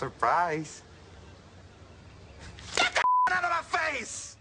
Surprise. Get the out of my face!